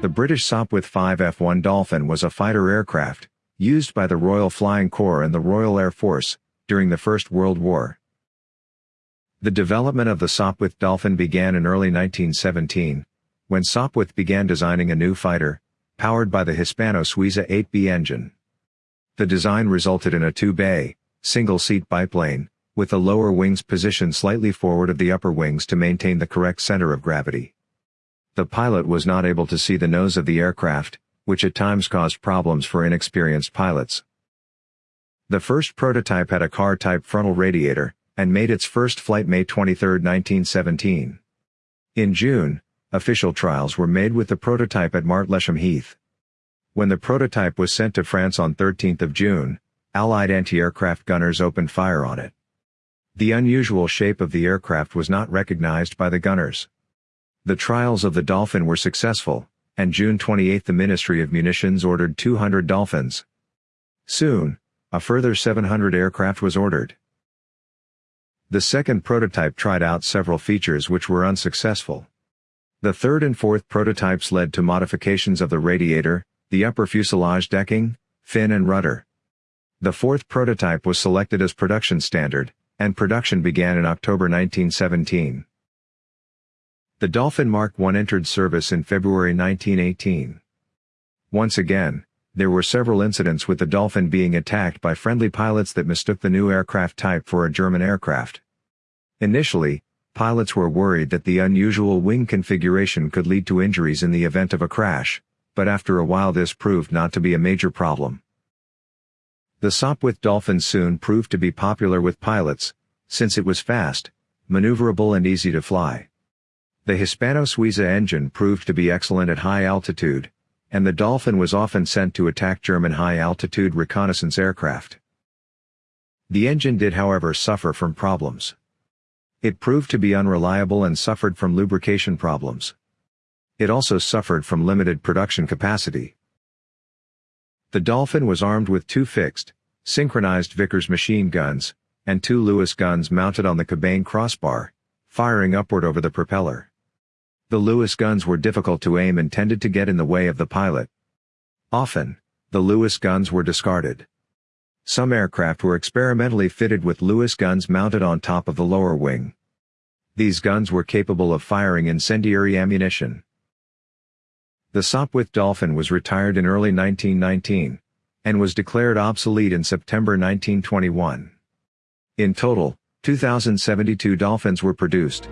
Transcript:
The British Sopwith 5 F1 Dolphin was a fighter aircraft, used by the Royal Flying Corps and the Royal Air Force, during the First World War. The development of the Sopwith Dolphin began in early 1917, when Sopwith began designing a new fighter, powered by the Hispano Suiza 8B engine. The design resulted in a two-bay, single-seat biplane, with the lower wings positioned slightly forward of the upper wings to maintain the correct center of gravity. The pilot was not able to see the nose of the aircraft, which at times caused problems for inexperienced pilots. The first prototype had a car-type frontal radiator, and made its first flight May 23, 1917. In June, official trials were made with the prototype at Martlesham Heath. When the prototype was sent to France on 13 June, Allied anti-aircraft gunners opened fire on it. The unusual shape of the aircraft was not recognized by the gunners. The trials of the Dolphin were successful, and June 28 the Ministry of Munitions ordered 200 Dolphins. Soon, a further 700 aircraft was ordered. The second prototype tried out several features which were unsuccessful. The third and fourth prototypes led to modifications of the radiator, the upper fuselage decking, fin and rudder. The fourth prototype was selected as production standard, and production began in October 1917. The Dolphin Mark I entered service in February 1918. Once again, there were several incidents with the Dolphin being attacked by friendly pilots that mistook the new aircraft type for a German aircraft. Initially, pilots were worried that the unusual wing configuration could lead to injuries in the event of a crash, but after a while this proved not to be a major problem. The Sopwith Dolphin soon proved to be popular with pilots, since it was fast, maneuverable and easy to fly. The Hispano Suiza engine proved to be excellent at high altitude, and the Dolphin was often sent to attack German high-altitude reconnaissance aircraft. The engine did however suffer from problems. It proved to be unreliable and suffered from lubrication problems. It also suffered from limited production capacity. The Dolphin was armed with two fixed, synchronized Vickers machine guns, and two Lewis guns mounted on the cabane crossbar, firing upward over the propeller. The Lewis guns were difficult to aim and tended to get in the way of the pilot. Often, the Lewis guns were discarded. Some aircraft were experimentally fitted with Lewis guns mounted on top of the lower wing. These guns were capable of firing incendiary ammunition. The Sopwith Dolphin was retired in early 1919, and was declared obsolete in September 1921. In total, 2,072 Dolphins were produced.